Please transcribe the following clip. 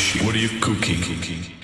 What are you cooking?